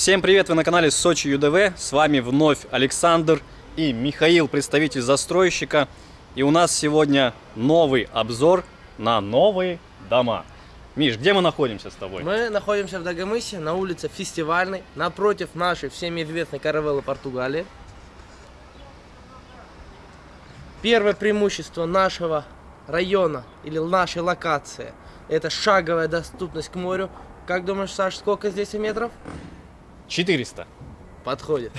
Всем привет, вы на канале Сочи ЮДВ, с вами вновь Александр и Михаил, представитель застройщика. И у нас сегодня новый обзор на новые дома. Миш, где мы находимся с тобой? Мы находимся в Дагомысе, на улице Фестивальной, напротив нашей всеми известной Каравеллы Португалии. Первое преимущество нашего района или нашей локации – это шаговая доступность к морю. Как думаешь, Саш, сколько здесь метров? 400. Подходит.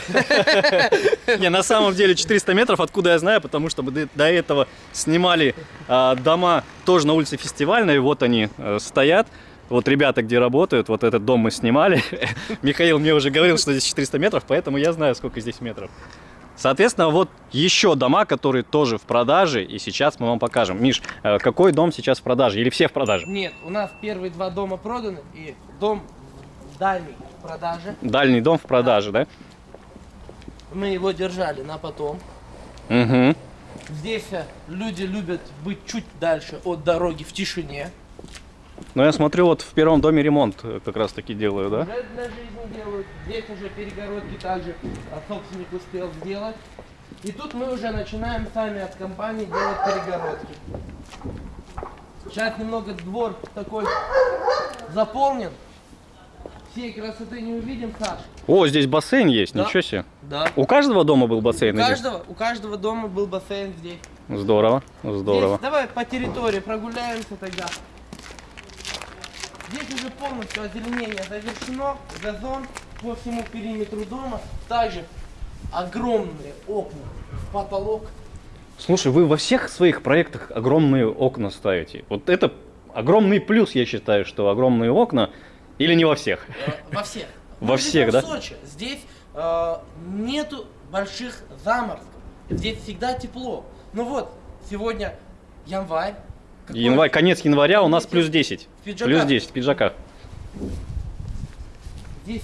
Не, на самом деле 400 метров, откуда я знаю, потому что мы до- этого снимали а, дома тоже на улице Фестивальной, вот они э, стоят. Вот ребята, где работают, вот этот дом мы снимали. Михаил мне уже говорил, что здесь 400 метров, поэтому я знаю, сколько здесь метров. Соответственно, вот еще дома, которые тоже в продаже, и сейчас мы вам покажем. Миш, э, какой дом сейчас в продаже? Или все в продаже? Нет, у нас первые два дома проданы, и дом дальний продаже. Дальний дом в продаже, да? Мы его держали на потом. Угу. Здесь э, люди любят быть чуть дальше от дороги в тишине. Но я смотрю, вот в первом доме ремонт э, как раз таки делаю, да? Уже для жизни делают. Здесь уже перегородки также а, собственник успел сделать. И тут мы уже начинаем сами от компании делать перегородки. Сейчас немного двор такой заполнен. Всей красоты не увидим, Саш. О, здесь бассейн есть, Да. ничего себе. Да. У каждого дома был бассейн? У каждого, у каждого дома был бассейн здесь. Здорово, здорово. Здесь, давай по территории прогуляемся тогда. Здесь уже полностью озеленение завершено, газон по всему периметру дома. Также огромные окна в потолок. Слушай, вы во всех своих проектах огромные окна ставите. Вот это огромный плюс, я считаю, что огромные окна, или не во всех? э, во всех. Во всех, да? в Сочи. Здесь э, нету больших заморозков. Здесь всегда тепло. Ну вот, сегодня январь. Какой- Январь, конец января у нас плюс 10. В пиджаках. Плюс 10 в пиджаках. Здесь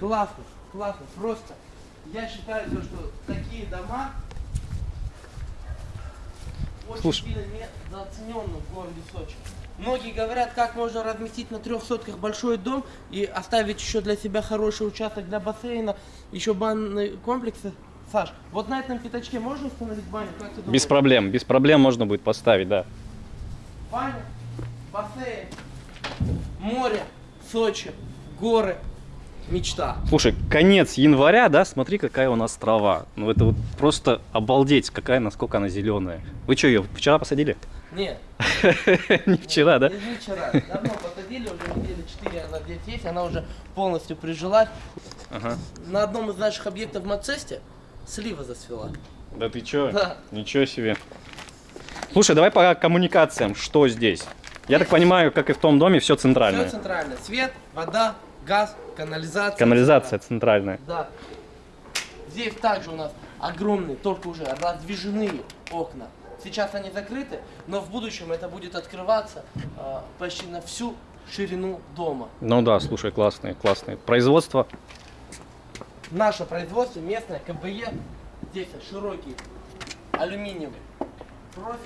классно, классно, просто. Я считаю, то, что такие дома очень Слушай. сильно недооцененны в городе Сочи. Многие говорят, как можно разместить на трех сотках большой дом и оставить еще для себя хороший участок для бассейна, еще банные комплексы. Саш, вот на этом пятачке можно установить баню? Как ты? Без проблем, без проблем можно будет поставить, да. Баня, бассейн, море, Сочи, горы, мечта. Слушай, конец января, да, смотри, какая у нас трава. Ну это вот просто обалдеть, какая, насколько она зеленая. Вы что, ее вчера посадили? Нет, Не вчера, да? Не вчера. Давно посадили, уже недели 4 она здесь есть, она уже полностью прижилась. Ага. На одном из наших объектов в Мацесте слива засвела. Да ты чё? Да. Ничего себе. Слушай, давай по коммуникациям, что здесь? Я так понимаю, как и в том доме, все Все центральное. центрально. Свет, вода, газ, канализация. Канализация центральная. Да. Здесь также у нас огромные, только уже раздвижные окна. Сейчас они закрыты, но в будущем это будет открываться а, почти на всю ширину дома. Ну да, слушай, классные, классные. Производство. Наше производство местное, КБЕ, здесь широкий алюминиевый профиль.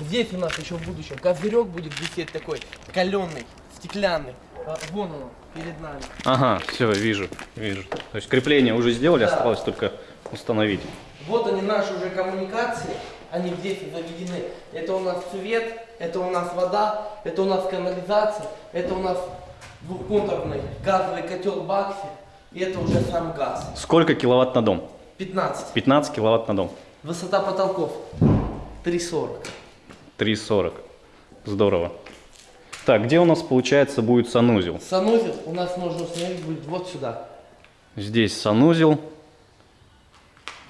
Здесь у нас еще в будущем козырек будет висеть такой каленый, стеклянный. А, Вон он перед нами. Ага, все, вижу, вижу. То есть крепление уже сделали, Да. осталось только установить. Вот они наши уже коммуникации, они здесь заведены. Это у нас свет, это у нас вода, это у нас канализация, это у нас двухконтурный газовый котел Бакси, и это уже сам газ. Сколько киловатт на дом? 15. 15 киловатт на дом. Высота потолков 3,40. 3,40. Здорово. Так, где у нас, получается, будет санузел? Санузел у нас нужно установить будет вот сюда. Здесь санузел.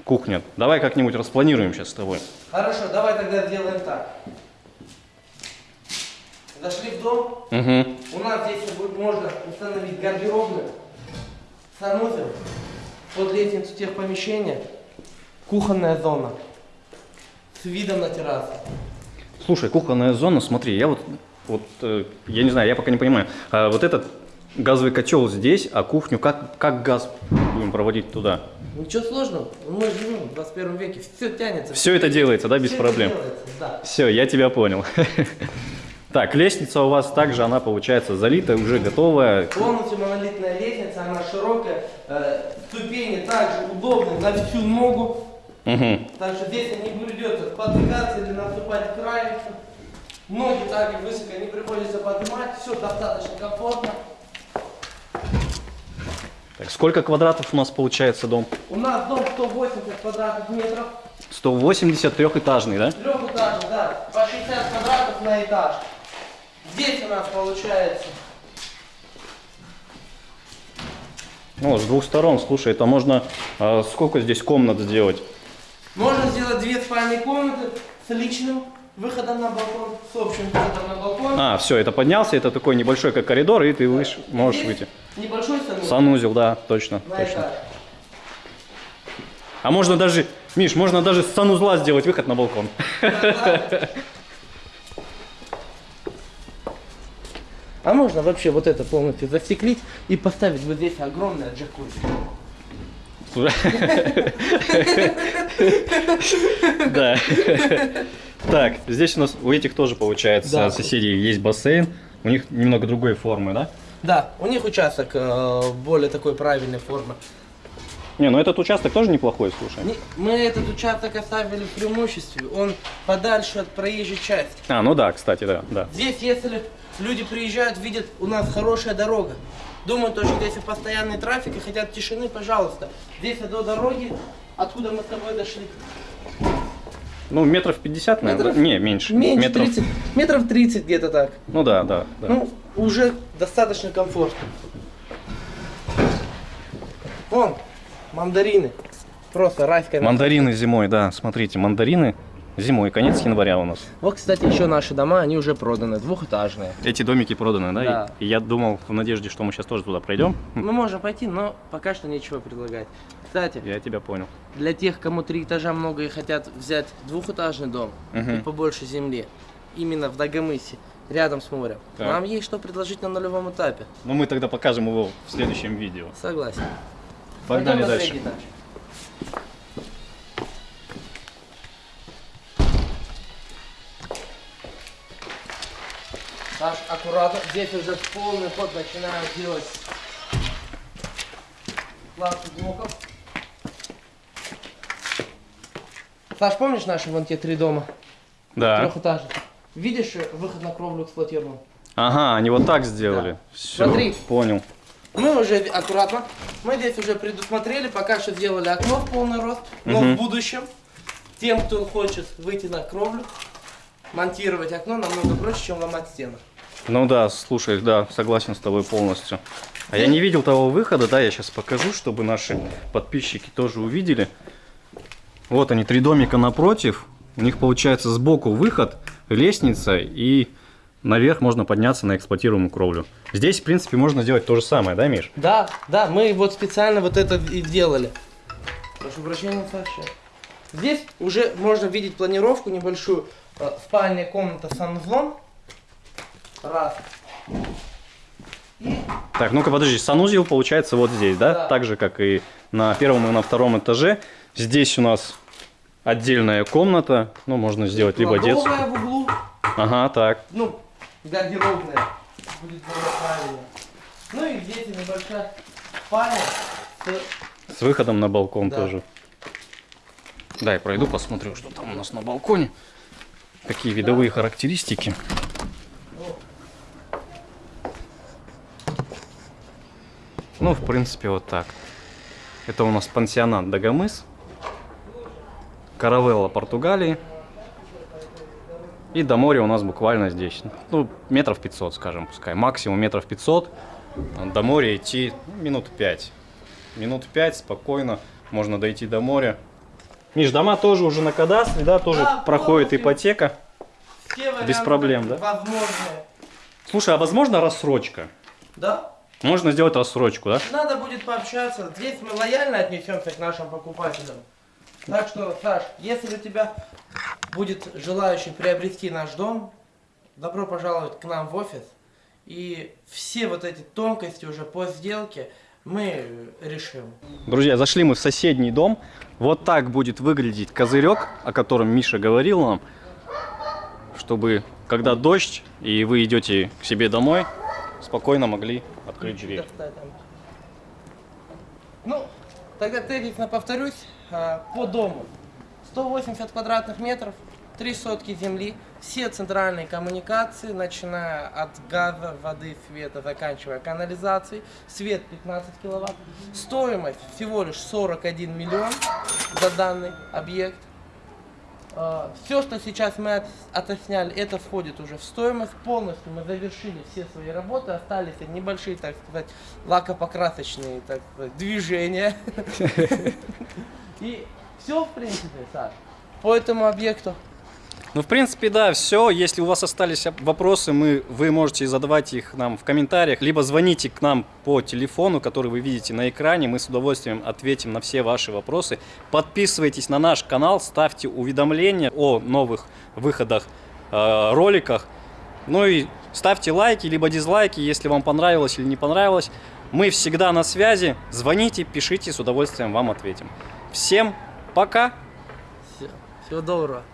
Кухня. Давай как-нибудь распланируем сейчас с тобой. Хорошо, давай тогда сделаем так. Зашли в дом, Угу. у нас здесь можно установить гардеробную, санузел, под лестницу техпомещения, кухонная зона с видом на террасу. Слушай, кухонная зона, смотри, я вот, вот э, я не знаю, я пока не понимаю. А вот этот газовый котел здесь, а кухню как, как газ будем проводить туда? Ничего сложного, мы живем в 21 веке, все тянется. Все это делается, да, без это проблем? делается, да. Все, я тебя понял. Так, лестница у вас также, она получается залитая, уже готовая. Полностью монолитная лестница, она широкая, э, ступени также удобны на всю ногу. Мгм. Так что здесь не придется спотыкаться или наступать к краю. Ноги также высоко не приходится поднимать, все достаточно комфортно. Так, сколько квадратов у нас получается дом? У нас дом 180 квадратных метров, 180 трехэтажный, да? трехэтажный, да, по 60 квадратов на этаж. Здесь у нас получается Ну, с двух сторон, слушай, это можно... а, сколько здесь комнат сделать? Можно сделать две спальные комнаты с личным выходом на балкон, с общим выходом на балкон. А, все, это поднялся, это такой небольшой, как коридор, и ты выш... можешь Здесь выйти. Небольшой санузел Санузел, да, точно, на точно. этаж. А можно даже, Миш, можно даже с санузла сделать выход на балкон. А можно вообще вот это полностью застеклить и поставить вот здесь огромное джакузи. Да. Так, здесь у нас у этих тоже получается Да. соседей есть бассейн. У них немного другой формы, да? Да, у них участок э, более такой правильной формы. Не, ну этот участок тоже неплохой, слушай. Не- Мы этот участок оставили в преимуществе, он подальше от проезжей части. А, ну да, кстати, да, да. Здесь, если люди приезжают, видят, у нас хорошая дорога. Думают, то, что здесь и постоянный трафик и хотят тишины, пожалуйста. Здесь до дороги, откуда мы с тобой дошли. Ну, метров 50, наверное. Метров- да? Не, меньше. Меньше метров... 30, метров 30 где-то так. Ну да, да, да. Ну, уже достаточно комфортно. Вон, мандарины. Просто райская. Мандарины зимой, да, смотрите, мандарины зимой, конец января у нас. Вот, кстати, еще наши дома, они уже проданы, двухэтажные. Эти домики проданы, да? Да. И, и я думал в надежде, что мы сейчас тоже туда пройдем. Мы можем пойти, но пока что нечего предлагать. Кстати, Я тебя понял. для тех, кому три этажа много и хотят взять двухэтажный дом Мгм. и побольше земли, именно в Дагомысе, рядом с морем, Так. нам есть что предложить на нулевом этапе. Но мы тогда покажем его в следующем видео. Согласен. Погнали Пойдем дальше. Саш, аккуратно. Здесь уже полный ход начинаю делать пластик блоков. Саш, помнишь наши вон те три дома? Да. Трехэтажных. Видишь э, выход на кровлю эксплуатируемую? Ага, они вот так сделали. Да. Всё, Смотри. Понял. Мы уже, аккуратно, мы здесь уже предусмотрели, пока что сделали окно в полный рост, но Мгм. в будущем тем, кто хочет выйти на кровлю, монтировать окно намного проще, чем ломать стены. Ну да, слушай, да, согласен с тобой полностью. А я не видел того выхода, да, я сейчас покажу, чтобы наши подписчики тоже увидели. Вот они, три домика напротив. У них получается сбоку выход, лестница и наверх можно подняться на эксплуатируемую кровлю. Здесь, в принципе, можно сделать то же самое, да, Миш? Да, да, мы вот специально вот это и делали. Прошу прощения, Саша. Здесь уже можно видеть планировку небольшую. Э, Спальня, комната санузлом. Раз. И Так, ну-ка подожди, санузел получается вот здесь, да? Да. Так же, как и на первом и на втором этаже. Здесь у нас отдельная комната, ну, можно сделать либо детскую. в углу. Ага, так. ну, гардеробная, будет правильно. Ну и здесь небольшая спальня с С выходом на балкон Да. тоже. Дай пройду, посмотрю, что там у нас на балконе. Какие видовые характеристики. Ну, в принципе, вот так. Это у нас пансионат Дагомыс. Каравелла Португалии. И до моря у нас буквально здесь. Ну, метров 500, скажем, пускай. Максимум метров 500. До моря идти ну, минут 5. Минут 5 спокойно можно дойти до моря. Миш, дома тоже уже на кадастре, да, тоже Да, проходит ипотека. Без проблем, да? Возможные. Слушай, а возможно рассрочка? Да? Можно сделать рассрочку, да? Надо будет пообщаться. Здесь мы лояльно отнесемся к нашим покупателям. Так что, Саш, если у тебя будет желающий приобрести наш дом, добро пожаловать к нам в офис. И все вот эти тонкости уже по сделке мы решим. Друзья, зашли мы в соседний дом. Вот так будет выглядеть козырек, о котором Миша говорил нам. Что чтобы когда дождь и вы идете к себе домой, спокойно могли открыть дверь. Достать. Ну, тогда тезисно повторюсь, а, по дому. 180 квадратных метров, три сотки земли, все центральные коммуникации, начиная от газа, воды, света, заканчивая канализацией, свет 15 киловатт. Стоимость всего лишь 41 миллион за данный объект. Все, что сейчас мы от- отосняли, это входит уже в стоимость. Полностью мы завершили все свои работы, остались небольшие, так сказать, лакопокрасочные так сказать, движения. И все, в принципе, Саш, по этому объекту. Ну, в принципе, да, все. Если у вас остались оп- вопросы, мы, вы можете задавать их нам в комментариях, либо звоните к нам по телефону, который вы видите на экране. Мы с удовольствием ответим на все ваши вопросы. Подписывайтесь на наш канал, ставьте уведомления о новых выходах, э, роликах. Ну и ставьте лайки, либо дизлайки, если вам понравилось или не понравилось. Мы всегда на связи. Звоните, пишите, с удовольствием вам ответим. Всем пока! Все, всего доброго.